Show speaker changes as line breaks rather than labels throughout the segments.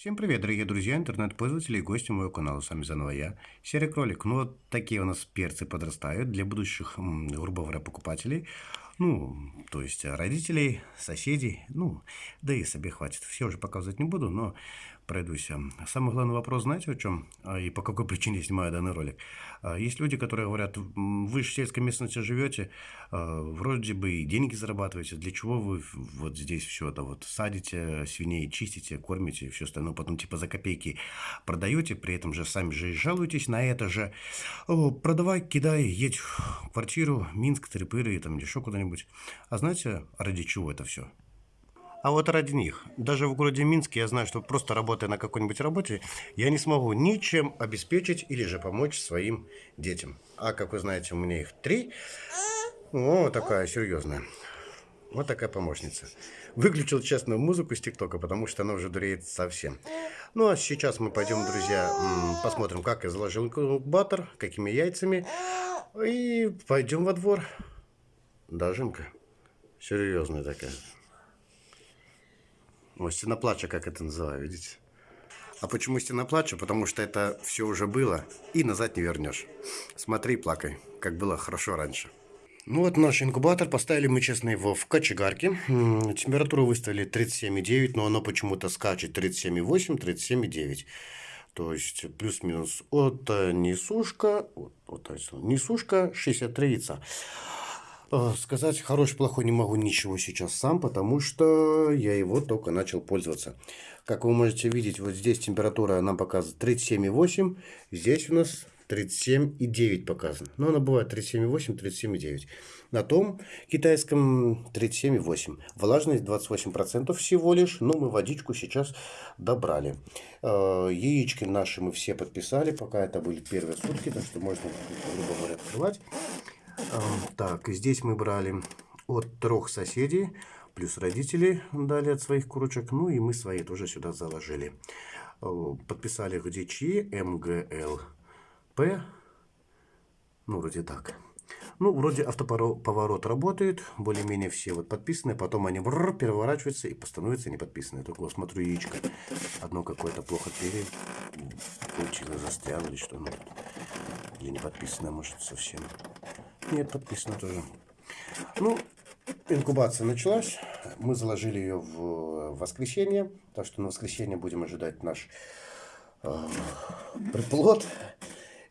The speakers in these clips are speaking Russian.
Всем привет, дорогие друзья, интернет-пользователи и гости моего канала. С вами заново я, Серый Кролик. Ну, вот такие у нас перцы подрастают для будущих, грубо говоря, покупателей. Ну, то есть родителей, соседей, ну, да и себе хватит. Все уже показывать не буду, но пройдусь. Самый главный вопрос, знаете, о чем а, и по какой причине я снимаю данный ролик? А, есть люди, которые говорят, вы же в сельской местности живете, а, вроде бы и деньги зарабатываете, для чего вы вот здесь все это вот садите, свиней чистите, кормите и все остальное, потом типа за копейки продаете, при этом же сами же жалуетесь на это же. Продавай, кидай, едь в квартиру, Минск, Трипыры, там еще куда-нибудь. А знаете, ради чего это все? А вот ради них, даже в городе Минске, я знаю, что просто работая на какой-нибудь работе, я не смогу ничем обеспечить или же помочь своим детям. А как вы знаете, у меня их три. О, такая серьезная. Вот такая помощница. Выключил честную музыку с ТикТока, потому что она уже дуреет совсем. Ну а сейчас мы пойдем, друзья, посмотрим, как я заложил инкубатор, какими яйцами. И пойдем во двор. Дожимка. Серьезная такая. Вот стена плача, как это называю, видите? А почему стена плача? Потому что это все уже было и назад не вернешь. Смотри, плакай, как было хорошо раньше. Ну вот наш инкубатор, поставили мы, честно, его в кочегарке. Температуру выставили 37,9, но оно почему-то скачет 37,8, 37,9. То есть плюс-минус от несушка, вот, вот, несушка 63 яйца. Э, сказать хороший-плохой не могу ничего сейчас сам, потому что я его только начал пользоваться. Как вы можете видеть, вот здесь температура нам показывает 37,8, здесь у нас 37,9 показано. Но она бывает 37,8, 37,9. На том китайском 37,8. Влажность 28% всего лишь, но мы водичку сейчас добрали. Э, яички наши мы все подписали, пока это были первые сутки, так что можно, грубо говоря, открывать. Так, здесь мы брали от трех соседей, плюс родители дали от своих курочек, ну и мы свои тоже сюда заложили. Подписали где чьи, МГЛП, ну вроде так. Ну, вроде автоповорот работает, более-менее все вот подписаны, потом они бррр, переворачиваются и становятся неподписанные. Только вот смотрю яичко, одно какое-то плохо пере... получилось, застряло или что, ну, или не подписано, может, совсем. Нет, подписано тоже. Ну, инкубация началась. Мы заложили ее в воскресенье. Так что на воскресенье будем ожидать наш э, приплод.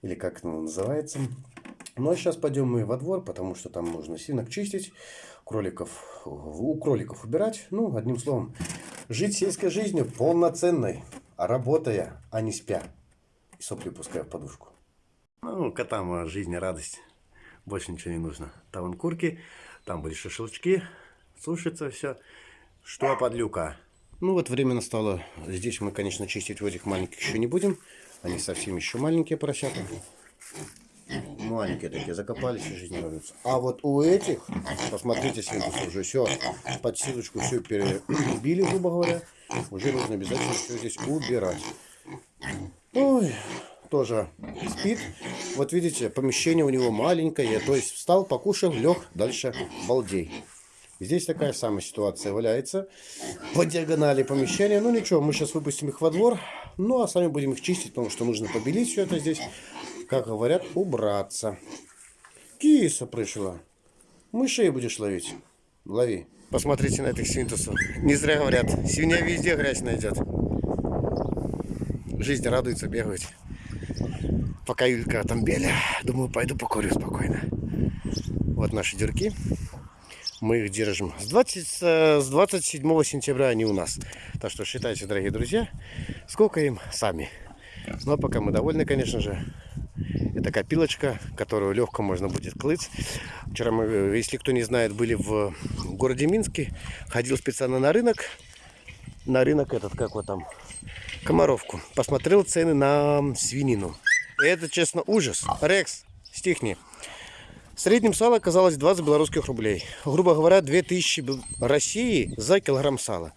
Или как это называется. Ну а сейчас пойдем мы во двор, потому что там нужно синок чистить, кроликов, у кроликов убирать. Ну, одним словом, жить сельской жизнью полноценной, работая, а не спя. И сопли пуская в подушку. Ну, котам жизнь радость. Больше ничего не нужно. Там вон курки, там были шашлычки, сушится все. Что подлюка? Ну вот время настало. Здесь мы, конечно, чистить в этих маленьких еще не будем. Они совсем еще маленькие поросята. Маленькие такие, закопались и жизнь радуются. А вот у этих, посмотрите, свинтусы уже все, под силочку все перебили, грубо говоря. Уже нужно обязательно все здесь убирать. Ой, тоже спит. Вот видите, помещение у него маленькое. То есть встал, покушал, лег, дальше балдей. Здесь такая самая ситуация валяется. По диагонали помещения. Ну ничего, мы сейчас выпустим их во двор. Ну а сами будем их чистить, потому что нужно побелить все это здесь. Как говорят, убраться. Киса пришла. Мышей будешь ловить. Лови. Посмотрите на этих свинтусов. Не зря говорят, свинья везде грязь найдет. Жизнь радуется, бегать пока Юлька там беля, думаю, пойду покурю спокойно. Вот наши дюрки. Мы их держим с, 20, с 27 сентября они у нас. Так что считайте, дорогие друзья, сколько им сами. Ну а пока мы довольны, конечно же. Это копилочка, которую легко можно будет клыть. Вчера мы, если кто не знает, были в городе Минске. Ходил специально на рынок. На рынок этот, как вот там, Комаровку. Посмотрел цены на свинину. Это, честно, ужас. Рекс, стихни. В среднем сало оказалось 20 белорусских рублей. Грубо говоря, 2000 России за килограмм сала.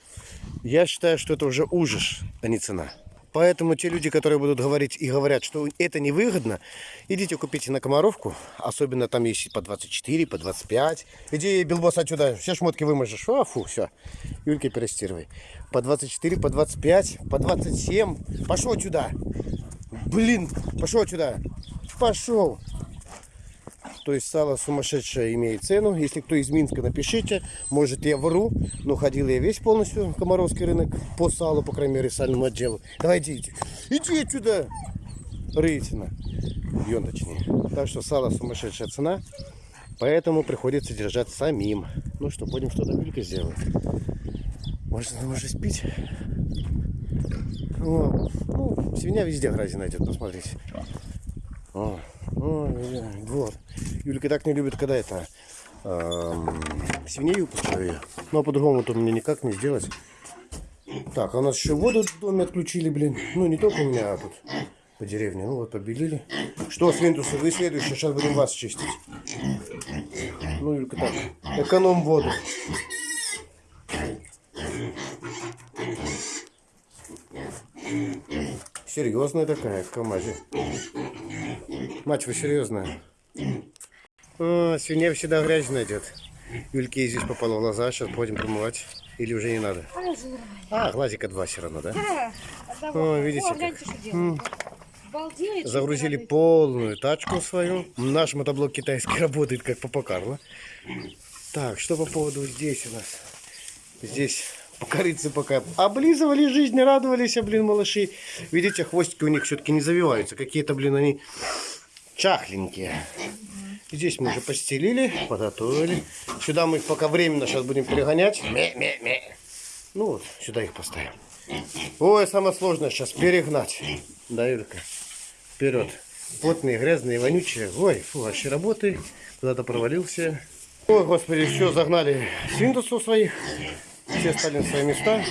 Я считаю, что это уже ужас, а не цена. Поэтому те люди, которые будут говорить и говорят, что это невыгодно, идите купите на Комаровку. Особенно там есть по 24, по 25. Иди, Билбос, отсюда. Все шмотки выможешь. А, фу, все. Юлька, перестирывай. По 24, по 25, по 27. Пошел сюда. Блин, пошел сюда. Пошел. То есть сало сумасшедшее имеет цену. Если кто из Минска, напишите. Может я вру, но ходил я весь полностью Комаровский рынок по салу, по крайней мере, сальному отделу. Давайте идите. Иди сюда. Рытина. Бьем точнее. Так что сало сумасшедшая цена. Поэтому приходится держать самим. Ну что, будем что-то Вилька сделать. Она может спить? О, ну, свинья везде грязи найдет, посмотрите. О, о, вот. Юлька так не любит, когда это эм, свиней выпускаю я. Ну а по-другому то мне никак не сделать. Так, а у нас еще воду в доме отключили, блин. Ну не только у меня, а тут по деревне. Ну вот побелили. Что, свинтусы, вы следующие, сейчас будем вас чистить. Ну, Юлька, так, эконом воду. Серьезная такая, в КамАЗе. Мать, вы серьезная? А, свинья всегда грязь найдет. Юльке здесь попало в глаза, сейчас будем промывать. Или уже не надо? А, глазика два все равно, да? О, видите,
О, гляньте, что делает. Обалдеть.
Загрузили полную тачку свою. Наш мотоблок китайский работает как Папа Карло. Так, что по поводу здесь у нас? Здесь покорицы пока облизывали жизнь, радовались, а, блин, малыши. Видите, хвостики у них все-таки не завиваются. Какие-то, блин, они чахленькие. Здесь мы уже постелили, подготовили. Сюда мы их пока временно сейчас будем перегонять. Ну вот, сюда их поставим. Ой, самое сложное сейчас перегнать. Да, Юлька? Вперед. Потные, грязные, вонючие. Ой, фу, вообще работы. Куда-то провалился. Ой, господи, все, загнали свинтусов своих. Все стали на свои места.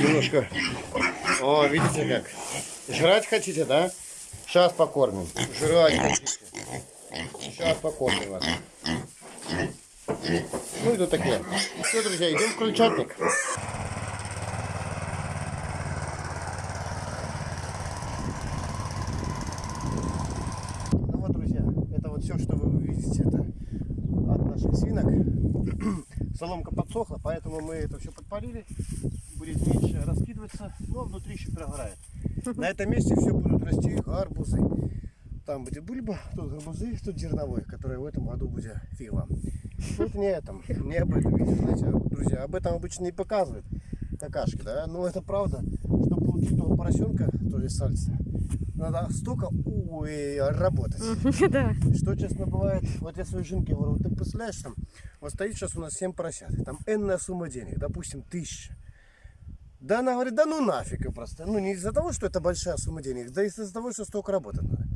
Немножко. О, видите как? Жрать хотите, да? Сейчас покормим. Жрать хотите. Сейчас покормим вас. Ну тут такие. Все, друзья, идем в крольчатник. Ну вот, друзья, это вот все, что вы увидите, это от наших свинок. Соломка подсохла, поэтому мы это все подпалили. Будет меньше раскидываться, но внутри еще прогорает. На этом месте все будут расти гарбузы. Там будет бульба, тут гарбузы, тут зерновой, который в этом году будет фиг вам. Тут не этом, не об этом видео, знаете, друзья, об этом обычно не показывают какашки, да, но это правда, чтобы получить того поросенка, то есть сальца, надо столько ой, работать.
Да.
Что честно бывает, вот я своей женке говорю, ты представляешь, там, вот стоит сейчас у нас 7 поросят, там энная сумма денег, допустим, тысяча. Да она говорит, да ну нафиг и просто. Ну не из-за того, что это большая сумма денег, да из-за того, что столько работать надо.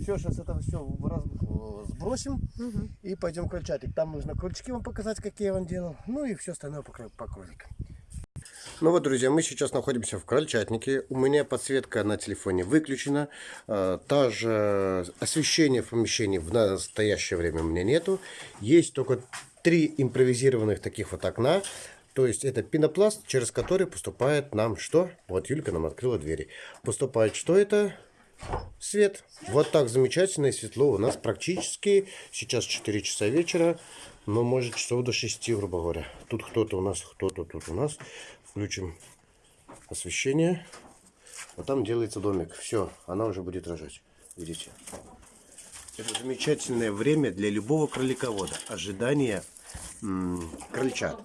Все, сейчас это все сбросим и пойдем в крольчатик. Там нужно крючки вам показать, какие я вам делал. Ну и все остальное по, по кроликам. Ну вот, друзья, мы сейчас находимся в крольчатнике. У меня подсветка на телефоне выключена. А, Та же освещение в помещении в настоящее время у меня нету. Есть только три импровизированных таких вот окна. То есть это пенопласт, через который поступает нам что? Вот Юлька нам открыла двери. Поступает что это? Свет. Вот так замечательно и светло. У нас практически сейчас 4 часа вечера, но может часов до 6, грубо говоря. Тут кто-то у нас, кто-то тут у нас. Включим освещение. Вот там делается домик. Все, она уже будет рожать. Видите? Это замечательное время для любого кроликовода. Ожидание крольчат.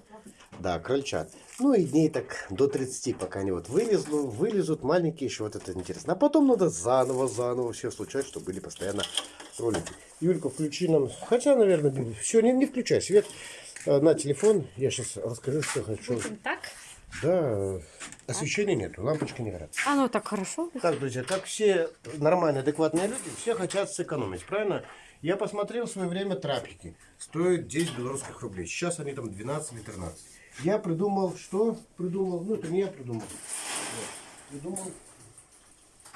Да, крольчат. Ну и дней так до 30, пока они вот вылезут, вылезут маленькие еще, вот это интересно. А потом надо заново, заново все случать, чтобы были постоянно кролики. Юлька, включи нам, хотя, наверное, все, не, не включай свет э, на телефон. Я сейчас расскажу, что хочу.
Так?
Да, освещения нету, лампочки не горят.
А ну так хорошо.
Так, друзья, как все нормальные, адекватные люди, все хотят сэкономить, правильно? Я посмотрел в свое время трапики. Стоят 10 белорусских рублей. Сейчас они там 12 или 13. Я придумал, что придумал? Ну, это не я придумал. Вот. Придумал.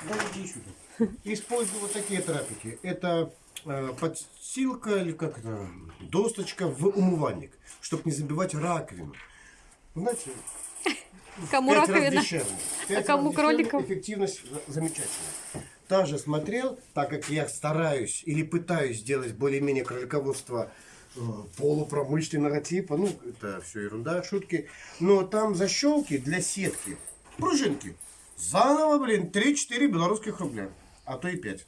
Да иди сюда. Использую вот такие трапики. Это э, подстилка или как это, досточка в умывальник, чтобы не забивать раковину. Знаете,
Кому раковина? А кому кроликов?
Эффективность за- замечательная. Также смотрел, так как я стараюсь или пытаюсь сделать более-менее кролиководство полупромышленного типа, ну, это все ерунда, шутки, но там защелки для сетки, пружинки, заново, блин, 3-4 белорусских рубля, а то и 5.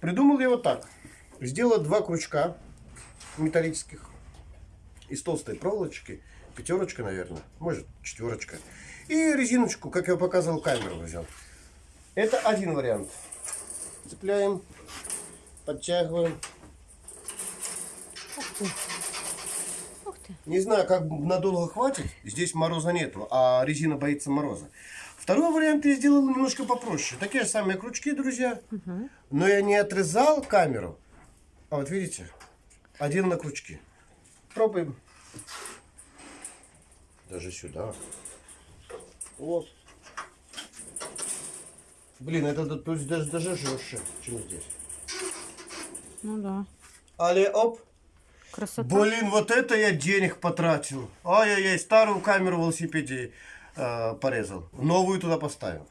Придумал я вот так. Сделал два крючка металлических из толстой проволочки, пятерочка, наверное, может, четверочка. И резиночку, как я показывал, камеру взял. Это один вариант. Цепляем, подтягиваем.
Ух ты.
Не знаю, как надолго хватит. Здесь мороза нету, а резина боится мороза. Второй вариант я сделал немножко попроще. Такие же самые крючки, друзья. Но я не отрезал камеру. А вот видите, один на крючки. Пробуем. Даже сюда. Вот. Блин, это то есть даже, даже жестче, чем здесь.
Ну да.
Але оп.
Красота.
Блин, вот это я денег потратил. Ай-яй-яй, старую камеру в велосипеде э, порезал. Новую туда поставил.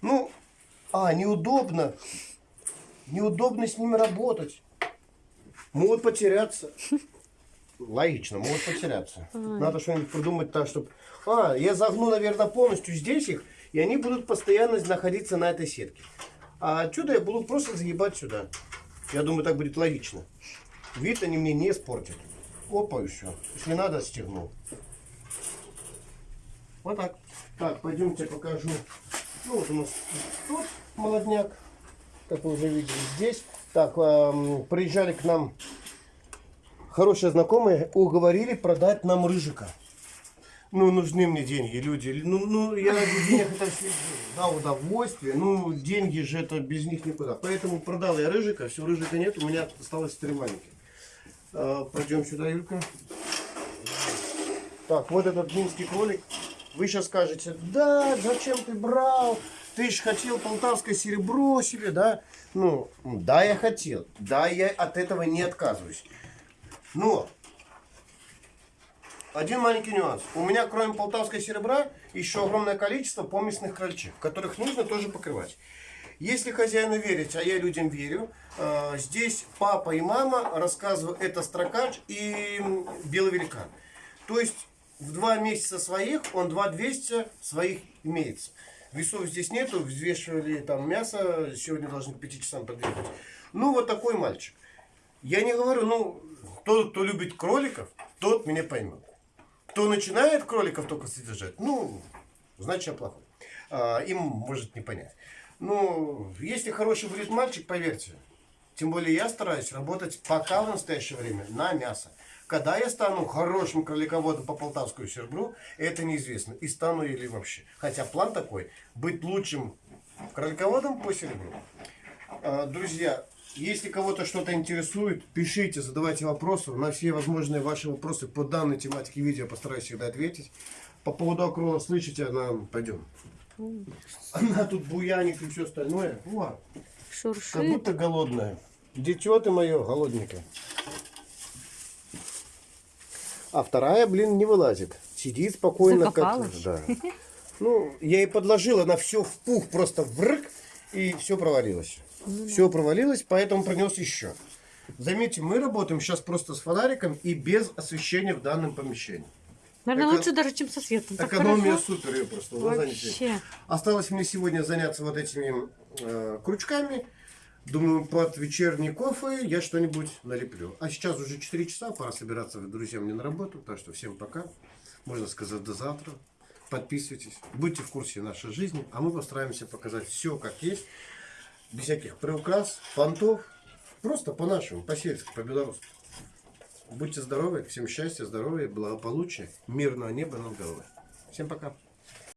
Ну, а, неудобно. Неудобно с ними работать. Могут потеряться. Логично, могут потеряться. Надо что-нибудь придумать так, чтобы... А, я загну, наверное, полностью здесь их, и они будут постоянно находиться на этой сетке. А отсюда я буду просто загибать сюда. Я думаю, так будет логично. Вид они мне не испортят. Опа, все. Если надо, стегнул. Вот так. Так, пойдемте покажу. Ну, вот у нас тут молодняк. Как вы уже видели здесь. Так, эм, приезжали к нам хорошие знакомые, уговорили продать нам рыжика. Ну, нужны мне деньги, люди. Ну, ну я ради денег это все да, удовольствие. Ну, деньги же это без них никуда. Поэтому продал я рыжика, все, рыжика нет, у меня осталось три маленьких. А, пойдем сюда, Юлька. Так, вот этот минский кролик. Вы сейчас скажете, да, зачем ты брал? Ты же хотел полтавское серебро себе, да? Ну, да, я хотел. Да, я от этого не отказываюсь. Но один маленький нюанс. У меня, кроме полтавского серебра, еще огромное количество поместных крольчих, которых нужно тоже покрывать. Если хозяину верить, а я людям верю, э, здесь папа и мама рассказывают, это строкач и белый великан. То есть в два месяца своих, он 2200 своих имеется. Весов здесь нету, взвешивали там мясо, сегодня должны к 5 часам подъехать. Ну, вот такой мальчик. Я не говорю, ну, тот, кто любит кроликов, тот меня поймет. Кто начинает кроликов только содержать, ну, значит, я плохой. А, им может не понять. Ну, если хороший будет мальчик, поверьте, тем более я стараюсь работать пока в настоящее время на мясо. Когда я стану хорошим кролиководом по полтавскому серебру, это неизвестно. И стану или вообще. Хотя план такой, быть лучшим кролиководом по серебру. А, Друзья, если кого-то что-то интересует, пишите, задавайте вопросы. На все возможные ваши вопросы по данной тематике видео постараюсь всегда ответить. По поводу акрола, слышите, она... Пойдем. Она тут буянит и все остальное. О, как
Шуршит.
будто голодная. Дитё ты мое, голодненькое. А вторая, блин, не вылазит. Сидит спокойно. Как...
Закопалась.
Да. Ну, я ей подложил, она все в пух, просто врык, и все провалилось. все провалилось, поэтому принес еще. Заметьте, мы работаем сейчас просто с фонариком и без освещения в данном помещении.
Наверное,
Эко-
лучше даже, чем со светом. Так
Экономия
хорошо.
супер, ее просто.
Вообще.
Осталось мне сегодня заняться вот этими э, крючками. Думаю, под вечерний кофе я что-нибудь налеплю. А сейчас уже 4 часа, пора собираться, друзья, мне на работу. Так что всем пока. Можно сказать, до завтра. Подписывайтесь. Будьте в курсе нашей жизни. А мы постараемся показать все как есть. Без всяких приукрас, понтов. Просто по-нашему, по-сельски, по-белорусски. Будьте здоровы, всем счастья, здоровья, благополучия, мирного неба над головой. Всем пока.